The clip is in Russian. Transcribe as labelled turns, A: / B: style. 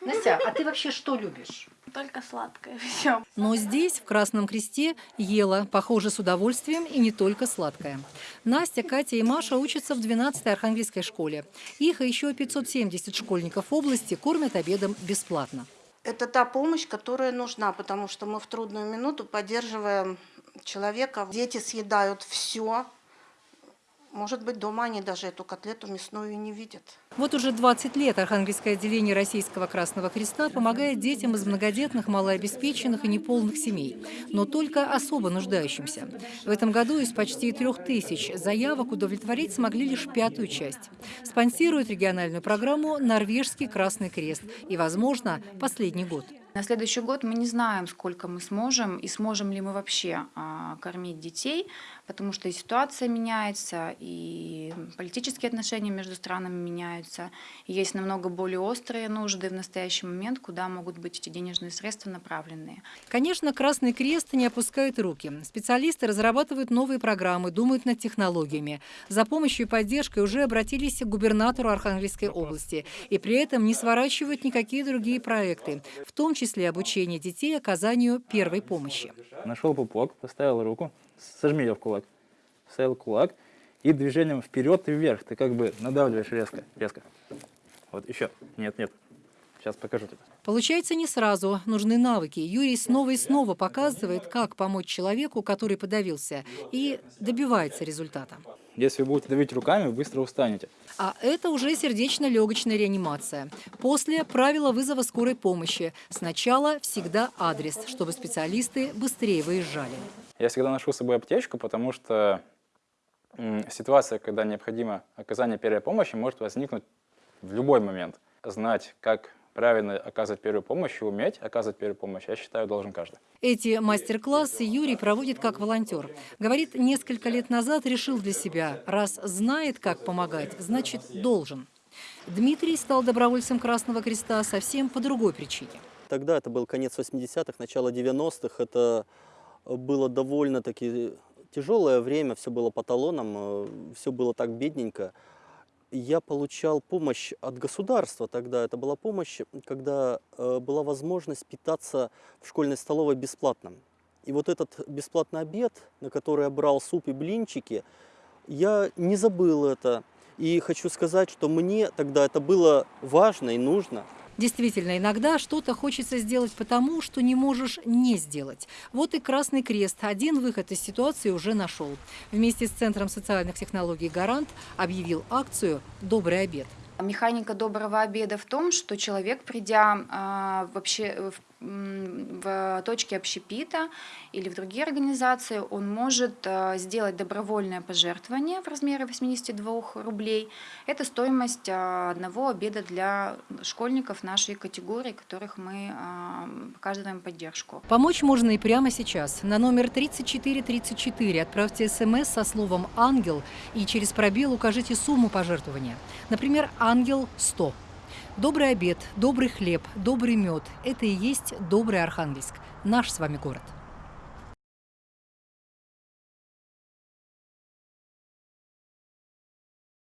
A: Настя, а ты вообще что любишь?
B: Только сладкое все.
C: Но здесь, в Красном Кресте, ела, похоже, с удовольствием и не только сладкое. Настя, Катя и Маша учатся в 12-й Архангельской школе. Их и еще 570 школьников области кормят обедом бесплатно.
D: Это та помощь, которая нужна, потому что мы в трудную минуту поддерживаем человека. Дети съедают все. Может быть, дома они даже эту котлету мясную и не видят.
C: Вот уже 20 лет Архангельское отделение Российского Красного Креста помогает детям из многодетных, малообеспеченных и неполных семей, но только особо нуждающимся. В этом году из почти трех тысяч заявок удовлетворить смогли лишь пятую часть. Спонсирует региональную программу «Норвежский Красный Крест» и, возможно, последний год.
B: На следующий год мы не знаем, сколько мы сможем и сможем ли мы вообще а, кормить детей, потому что и ситуация меняется, и политические отношения между странами меняются. И есть намного более острые нужды в настоящий момент, куда могут быть эти денежные средства направленные.
C: Конечно, Красный Крест не опускает руки. Специалисты разрабатывают новые программы, думают над технологиями. За помощью и поддержкой уже обратились к губернатору Архангельской области. И при этом не сворачивают никакие другие проекты, в том числе числе обучение детей оказанию первой помощи.
E: Нашел пупок, поставил руку, сожми ее в кулак, вставил кулак и движением вперед и вверх ты как бы надавливаешь резко, резко. Вот еще, нет, нет, сейчас покажу тебе.
C: Получается не сразу, нужны навыки. Юрий снова и снова показывает, как помочь человеку, который подавился, и добивается результата.
E: Если вы будете давить руками, быстро устанете.
C: А это уже сердечно-легочная реанимация. После правила вызова скорой помощи. Сначала всегда адрес, чтобы специалисты быстрее выезжали.
E: Я всегда ношу с собой аптечку, потому что ситуация, когда необходимо оказание первой помощи, может возникнуть в любой момент. Знать, как правильно оказывать первую помощь и уметь оказывать первую помощь, я считаю, должен каждый.
C: Эти мастер-классы Юрий проводит как волонтер. Говорит, несколько лет назад решил для себя, раз знает, как помогать, значит, должен. Дмитрий стал добровольцем Красного Креста совсем по другой причине.
F: Тогда это был конец 80-х, начало 90-х. Это было довольно-таки тяжелое время, все было по талонам, э, все было так бедненько я получал помощь от государства тогда. Это была помощь, когда э, была возможность питаться в школьной столовой бесплатно. И вот этот бесплатный обед, на который я брал суп и блинчики, я не забыл это. И хочу сказать, что мне тогда это было важно и нужно.
C: Действительно, иногда что-то хочется сделать потому, что не можешь не сделать. Вот и Красный Крест один выход из ситуации уже нашел. Вместе с Центром социальных технологий «Гарант» объявил акцию «Добрый обед».
B: Механика доброго обеда в том, что человек, придя э, вообще в в точке общепита или в другие организации, он может э, сделать добровольное пожертвование в размере 82 рублей. Это стоимость э, одного обеда для школьников нашей категории, которых мы э, оказываем поддержку.
C: Помочь можно и прямо сейчас. На номер 3434 отправьте смс со словом «Ангел» и через пробел укажите сумму пожертвования. Например, «Ангел 100». Добрый обед, добрый хлеб, добрый мед – это и есть добрый Архангельск, наш с вами город.